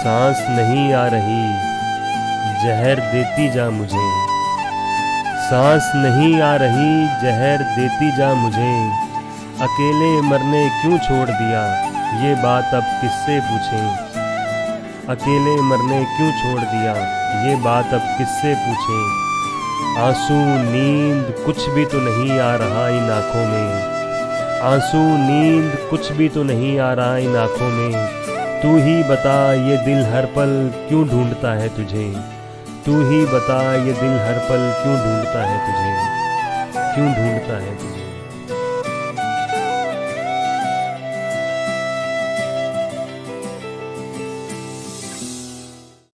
सांस नहीं आ रही, जहर देती जा मुझे। सांस नहीं आ रही, जहर देती जा मुझे। अकेले मरने क्यों छोड़ दिया? ये बात अब किससे पूछें? अकेले मरने क्यों छोड़ दिया? ये बात अब किससे पूछें? आँसू, नींद कुछ भी तो नहीं आ रहा इन आँखों में। आँसू, नींद कुछ भी तो नहीं आ रहा इन आँखों में। तू ही बता ये दिल हर पल क्यों ढूंढता है तुझे? तू ही बता ये दिल हर पल क्यों ढूंढता है तुझे? क्यों ढूंढता है तुझे?